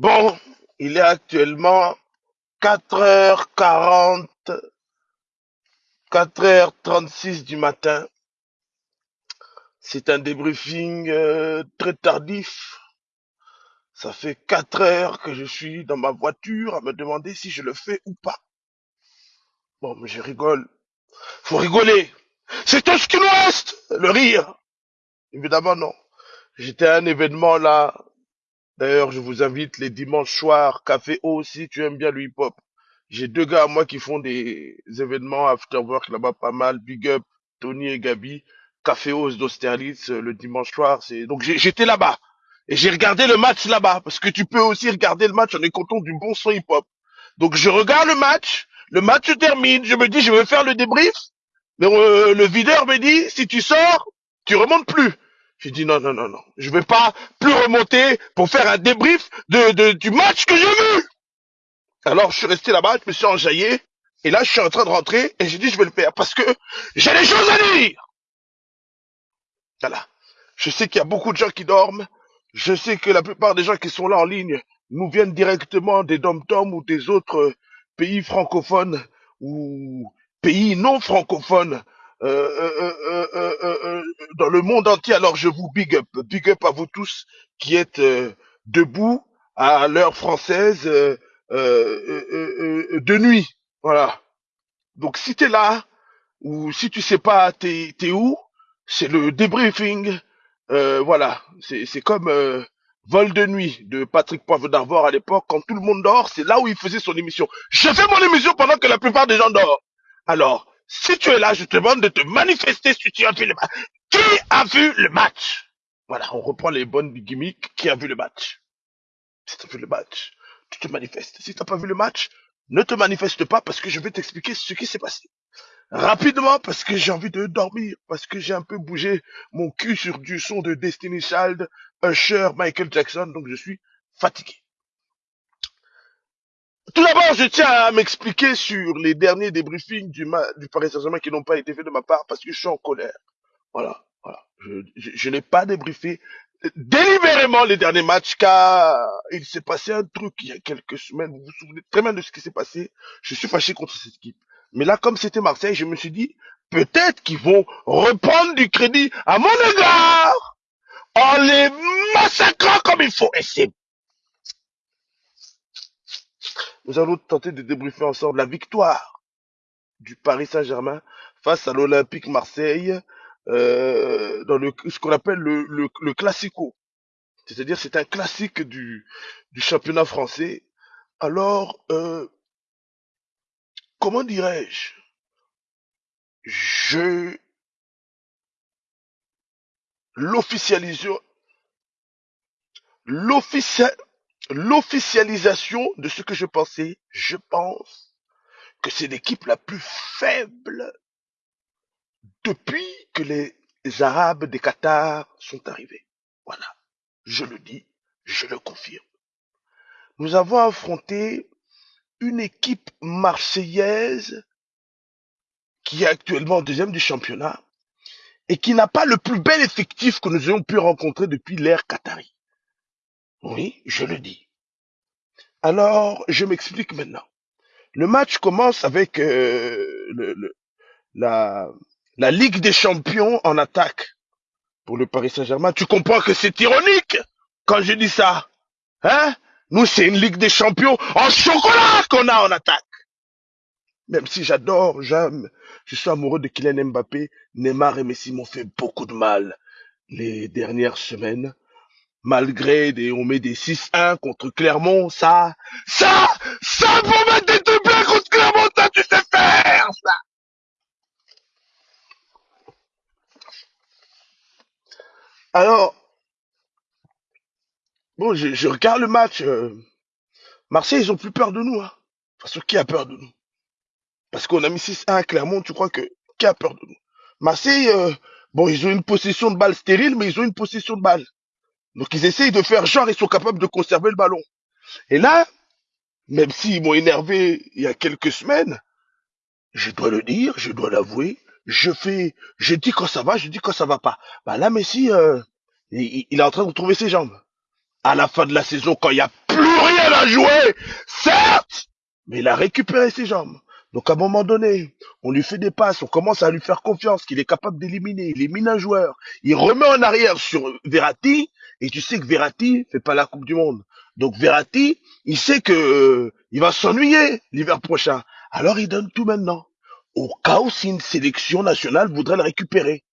Bon, il est actuellement 4h40, 4h36 du matin. C'est un débriefing euh, très tardif. Ça fait 4 heures que je suis dans ma voiture à me demander si je le fais ou pas. Bon, mais je rigole. Faut rigoler. C'est tout ce qui nous reste, le rire. Évidemment, non. J'étais à un événement là. D'ailleurs, je vous invite les dimanches soirs, Café O si tu aimes bien le hip-hop. J'ai deux gars à moi qui font des événements after work là-bas pas mal. Big up, Tony et Gabi. Café Os d'Austerlitz euh, le dimanche soir. C'est donc j'étais là-bas et j'ai regardé le match là-bas parce que tu peux aussi regarder le match en écoutant du bon son hip-hop. Donc je regarde le match, le match se termine, je me dis je vais faire le débrief. Mais euh, le videur me dit si tu sors, tu remontes plus. J'ai dit non non non non, je vais pas plus remonter pour faire un débrief de, du match que j'ai vu. Alors je suis resté là-bas, je me suis enjaillé et là je suis en train de rentrer et j'ai dit je vais le faire parce que j'ai des choses à dire. Voilà. Je sais qu'il y a beaucoup de gens qui dorment. Je sais que la plupart des gens qui sont là en ligne nous viennent directement des dom-toms ou des autres euh, pays francophones ou pays non francophones euh, euh, euh, dans le monde entier. Alors je vous big up, big up à vous tous qui êtes debout à l'heure française de nuit. Voilà. Donc si t'es là ou si tu sais pas t'es t'es où, c'est le débriefing. Euh, voilà, c'est comme euh, Vol de nuit de Patrick Poivre d'Arvor à l'époque, quand tout le monde dort, c'est là où il faisait son émission. Je fais mon émission pendant que la plupart des gens dorment. Alors, si tu es là, je te demande de te manifester si tu as vu le match. Qui a vu le match? Voilà, on reprend les bonnes gimmicks. Qui a vu le match? Si tu as vu le match, tu te manifestes. Si tu n'as pas vu le match, ne te manifeste pas parce que je vais t'expliquer ce qui s'est passé. Rapidement, parce que j'ai envie de dormir, parce que j'ai un peu bougé mon cul sur du son de Destiny Child, Usher, Michael Jackson, donc je suis fatigué. Tout d'abord, je tiens à m'expliquer sur les derniers débriefings du, Paris Saint-Germain qui n'ont pas été faits de ma part parce que je suis en colère. Voilà, je, je n'ai pas débriefé délibérément les derniers matchs car il s'est passé un truc il y a quelques semaines. Vous vous souvenez très bien de ce qui s'est passé. Je suis fâché contre cette équipe. Mais là, comme c'était Marseille, je me suis dit, peut-être qu'ils vont reprendre du crédit à mon égard en les massacrant comme il faut. Et c'est, nous allons tenter de débriefer ensemble la victoire du Paris Saint-Germain face à l'Olympique Marseille euh, dans ce qu'on appelle le, classico. C'est-à-dire, c'est un classique du, championnat français. Alors, euh, comment dirais-je? Je l'officialisation, l'officia- l'officialisation de ce que je pensais. Je pense que c'est l'équipe la plus faible depuis que les Arabes des Qatar sont arrivés. Voilà, je le dis, je le confirme. Nous avons affronté une équipe marseillaise qui est actuellement deuxième du championnat et qui n'a pas le plus bel effectif que nous ayons pu rencontrer depuis l'ère Qatari. Oui, je le dis. Alors, je m'explique maintenant. Le match commence avec euh, le- le- la, la Ligue des champions en attaque pour le Paris Saint-Germain. Tu comprends que c'est ironique quand je dis ça. Hein? Nous, c'est une Ligue des champions en chocolat qu'on a en attaque. Même si j'adore, j'aime, je suis amoureux de Kylian Mbappé, Neymar et Messi m'ont fait beaucoup de mal les dernières semaines. Malgré des, on met des 6-1 contre Clermont, ça, ça, ça pour mettre des triplés contre Clermont, ça tu sais faire, ça. Alors, bon, je, regarde le match, euh, Marseille, ils ont plus peur de nous, hein. Parce que qui a peur de nous? Parce qu'on a mis 6-1 à Clermont, tu crois que, qui a peur de nous? Marseille, euh, bon, ils ont une possession de balle stérile, mais ils ont une possession de balle. Donc ils essayent de faire genre, ils sont capables de conserver le ballon. Et là, même s'ils m'ont énervé il y a quelques semaines, je dois le dire, je dois l'avouer, je fais, je dis quand ça va, je dis quand ça va pas. Bah là, Messi, euh, il, est en train de retrouver ses jambes. à la fin de la saison quand il n'y a plus rien à jouer, certes, mais il a récupéré ses jambes. Donc à un moment donné, on lui fait des passes, on commence à lui faire confiance qu'il est capable d'éliminer, il élimine un joueur, il remet en arrière sur Verratti, et tu sais que Verratti fait pas la Coupe du Monde. Donc Verratti, il sait que euh, il va s'ennuyer l'hiver prochain. Alors il donne tout maintenant. Au cas où si une sélection nationale voudrait le récupérer.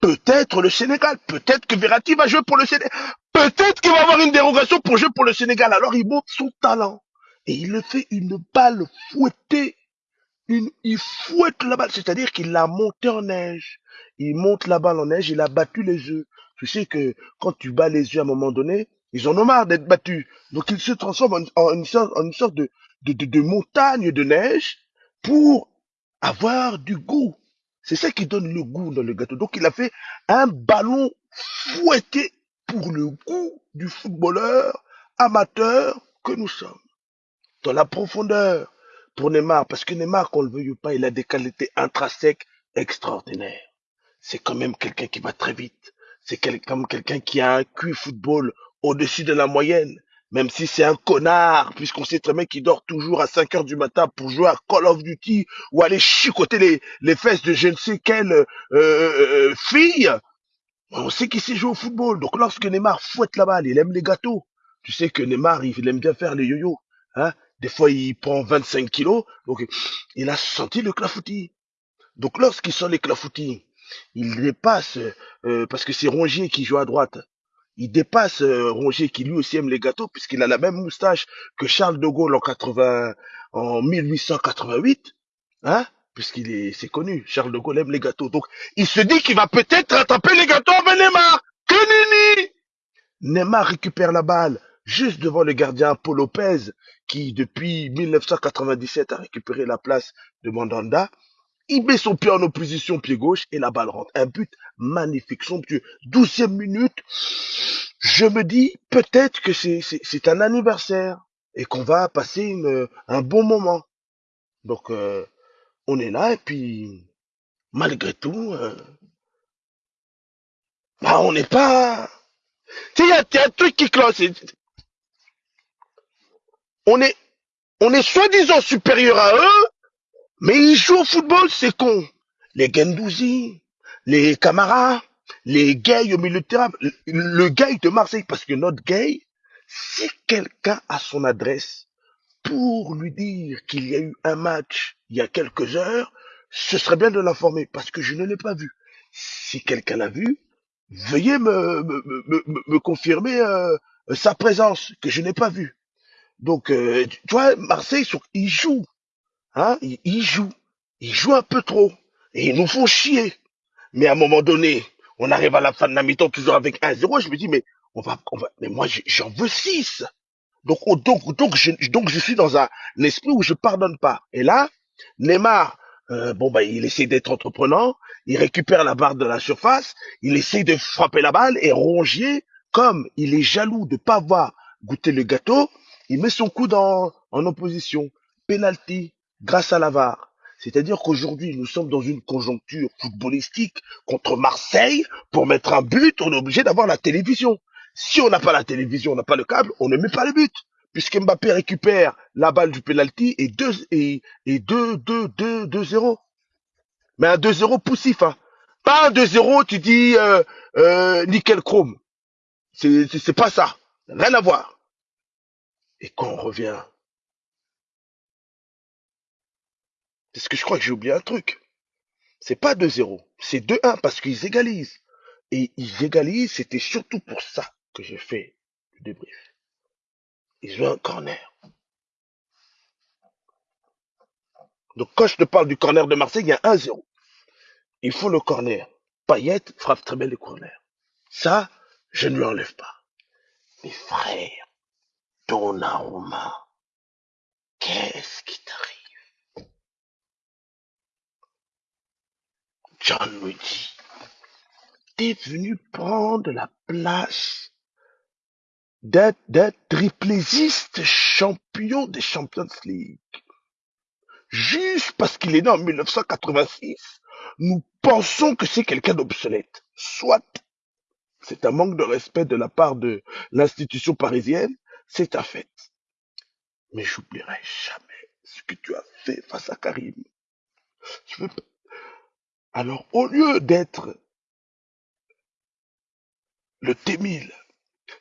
Peut-être le Sénégal, peut-être que Verratti va jouer pour le Sénégal, peut-être qu'il va avoir une dérogation pour jouer pour le Sénégal. Alors il montre son talent. Et il le fait une balle fouettée il fouette la balle, c'est-à-dire qu'il l'a monté en neige. Il monte la balle en neige, il a battu les œufs. Tu sais que quand tu bats les œufs à un moment donné, ils en ont marre d'être battus. Donc il se transforme en, une sorte, de, de montagne de neige pour avoir du goût. C'est ça qui donne le goût dans le gâteau. Donc il a fait un ballon fouetté pour le goût du footballeur amateur que nous sommes. Dans la profondeur, pour Neymar, parce que Neymar, qu'on le veuille ou pas, il a des qualités intrinsèques extraordinaires. C'est quand même quelqu'un qui va très vite. C'est comme quelqu'un qui a un QI football au-dessus de la moyenne. Même si c'est un connard, puisqu'on sait très bien qu'il dort toujours à 5 heures du matin pour jouer à Call of Duty ou aller chicoter les, les fesses de je ne sais quelle euh, euh, euh fille. On sait qu'il sait jouer au football. Donc lorsque Neymar fouette la balle, il aime les gâteaux. Tu sais que Neymar, il aime bien faire les yo-yo. Hein des fois, il prend 25 kilos. Donc, il a senti le clafoutis. Donc, lorsqu'il sent les clafoutis, il dépasse, euh, parce que c'est Rongier qui joue à droite. Il dépasse euh, Rongier qui lui aussi aime les gâteaux puisqu'il a la même moustache que Charles de Gaulle en 80, en 1888, hein, puisqu'il est, c'est connu. Charles de Gaulle aime les gâteaux. Donc, il se dit qu'il va peut-être rattraper les gâteaux avec Neymar. Que nini! Neymar récupère la balle juste devant le gardien Paul Lopez, qui depuis 1997 a récupéré la place de Mandanda. Il met son pied en opposition, pied gauche, et la balle rentre. Un but magnifique, somptueux. Douzième minute, je me dis peut-être que c'est un anniversaire et qu'on va passer une, un bon moment. Donc, euh, on est là, et puis, malgré tout, euh, bah, on n'est pas... Tu sais, il y, a un truc qui cloche. On est, on est soi-disant supérieur à eux, mais ils jouent au football, c'est con. Les Gendouzi, les Camara, les gays au milieu de terrain, le gay de Marseille, parce que notre gay, si quelqu'un a son adresse pour lui dire qu'il y a eu un match il y a quelques heures, ce serait bien de l'informer, parce que je ne l'ai pas vu. Si quelqu'un l'a vu, veuillez me, me, me, me confirmer euh, sa présence, que je n'ai pas vu. Donc, euh, tu vois, Marseille, ils jouent. Hein, ils, jouent. Ils jouent un peu trop. Et ils nous font chier. Mais à un moment donné, on arrive à la fin de la mi-temps toujours avec 1-0. Je me dis, mais on va, on va, mais moi, j'en veux 6. Donc, oh, donc, donc, je, donc, je suis dans un, esprit où je pardonne pas. Et là, Neymar, euh, bon, bah, il essaie d'être entreprenant. Il récupère la barre de la surface. Il essaie de frapper la balle et Rongier, comme il est jaloux de pas avoir goûté le gâteau, il met son coup en, en opposition. Penalty grâce à l'avare. C'est-à-dire qu'aujourd'hui, nous sommes dans une conjoncture footballistique contre Marseille. Pour mettre un but, on est obligé d'avoir la télévision. Si on n'a pas la télévision, on n'a pas le câble, on ne met pas le but. Puisque Mbappé récupère la balle du penalty et 2 et, et 2 2 2 2 0. Mais un 2-0 poussif hein. Pas un 2-0, tu dis euh, euh, nickel chrome. C'est pas ça. Rien à voir. Et quand on revient, parce que je crois que j'ai oublié un truc. C'est pas 2-0, c'est 2-1 parce qu'ils égalisent. Et ils égalisent, c'était surtout pour ça que j'ai fait le débrief. Ils ont un corner. Donc quand je te parle du corner de Marseille, il y a 1-0. Il faut le corner. Payet frappe très bien le corner. Ça, je ne lui enlève pas. Mes frères, Donnarumma, qu'est-ce qui t'arrive? John me dit, t'es venu prendre la place d'être triplésiste champion des Champions League. Juste parce qu'il est né en 1986, nous pensons que c'est quelqu'un d'obsolète. Soit. C'est un manque de respect de la part de l'institution parisienne. C'est ta fête. Mais j'oublierai jamais ce que tu as fait face à Karim. Je veux Alors, au lieu d'être le T1000,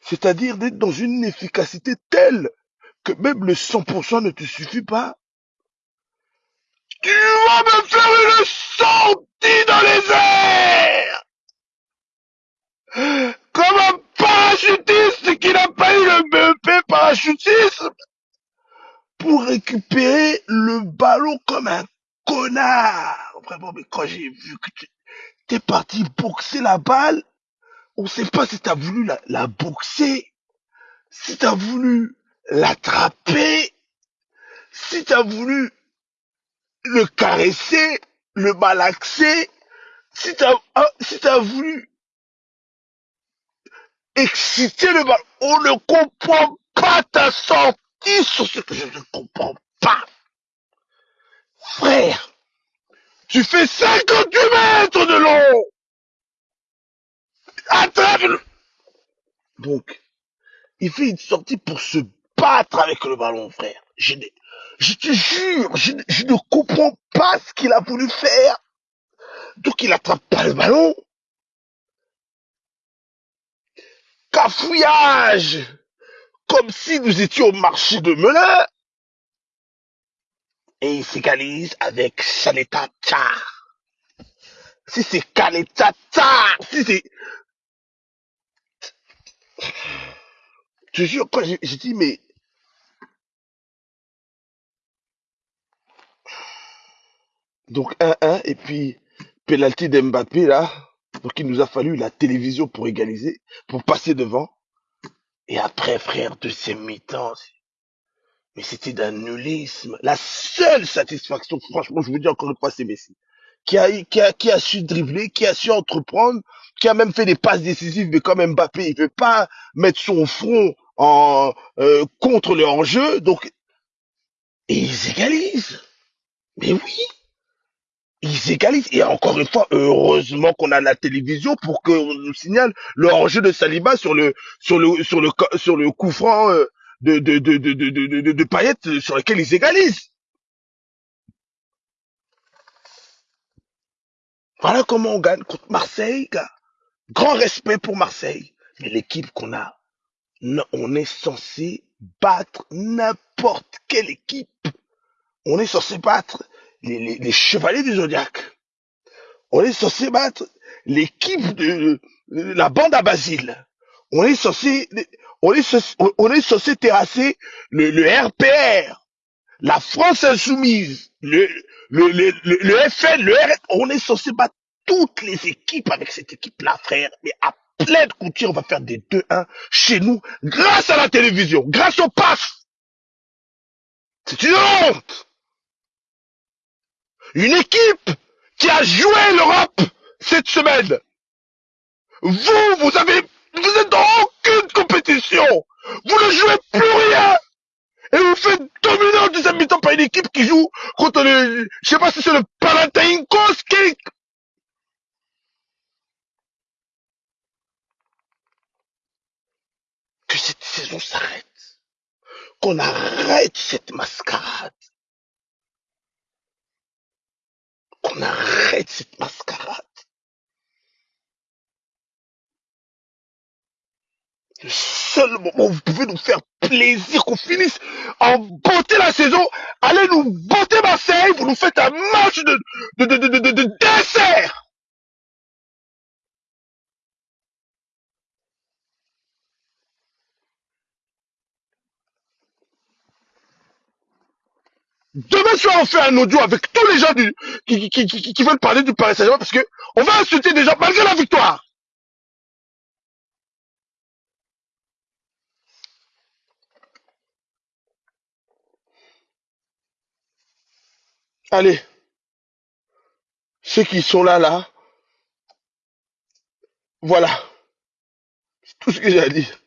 c'est-à-dire d'être dans une efficacité telle que même le 100% ne te suffit pas, tu vas me faire une sortie dans les airs! Comme un parachutiste qui n'a pas eu le BEP parachutisme pour récupérer le ballon comme un connard. Vraiment, mais quand j'ai vu que tu es parti boxer la balle, on sait pas si t'as voulu la, la boxer, si t'as voulu l'attraper, si t'as voulu le caresser, le malaxer, si t'as ah, si t'as voulu exciter le ballon. On ne comprend pas ta sortie sur ce que je ne comprends pas. Frère, tu fais 58 mètres de long. Attrape le... Donc, il fait une sortie pour se battre avec le ballon, frère. Je, te jure, je, ne- comprends pas ce qu'il a voulu faire. Donc, il attrape pas le ballon. Cafouillage Comme si nous étions au marché de Melun. Et il s'égalise avec Saleta Tchar. Si c'est Kaleta Tchar, si c'est... Je jure, quand j'ai dit, mais... Donc 1-1, et puis penalty d'Mbappé, là. Donc il nous a fallu la télévision pour égaliser, pour passer devant. Et après, frère, deuxième mi-temps, mais c'était d'un nullisme. La seule satisfaction, franchement, je vous dis encore une fois, c'est Messi. Qui a, qui a, qui a su dribbler, qui a su entreprendre, qui a même fait des passes décisives, mais comme Mbappé, il veut pas mettre son front en, euh, contre le hors-jeu, donc, ils égalisent. Mais oui, ils égalisent. Et encore une fois, heureusement qu'on a la télévision pour qu'on nous signale le hors-jeu de Saliba sur le, sur le, sur le, sur le coup franc euh, de, de, de, de, de, de, euh, sur lequel ils égalisent. Voilà comment on gagne contre Marseille, gars. Grand respect pour Marseille. Mais l'équipe qu'on a, on est censé battre n'importe quelle équipe. On est censé battre les, chevaliers du Zodiac. On est censé battre l'équipe de la bande à Basile. On est censé, on est censé, terrasser le, RPR, la France insoumise, le, FN, le RS. On est censé battre toutes les équipes avec cette équipe-là, frère. Mais à pleine couture, on va faire des 2-1 chez nous grâce à la télévision, grâce au PAF. C'est une honte. Une équipe qui a joué l'Europe cette semaine. Vous, vous avez, vous êtes dans aucune compétition. Vous ne jouez plus rien. Et vous faites dominer en deuxième mi-temps par une équipe qui joue contre le, je sais pas si c'est le Panathinaikos qui, que cette saison s'arrête. Qu'on arrête cette mascarade. Qu'on arrête cette mascarade. Le seul moment où vous pouvez nous faire plaisir, qu'on finisse en beauté la saison, allez nous botter Marseille, vous nous faites un match de, de, de, de, de, de- de dessert. Demain soir, on fait un audio avec tous les gens qui, qui, qui- qui veulent parler du Paris Saint-Germain parce que on va insulter des gens malgré la victoire. Allez, ceux qui sont là, là, voilà, c'est tout ce que j'ai à dire.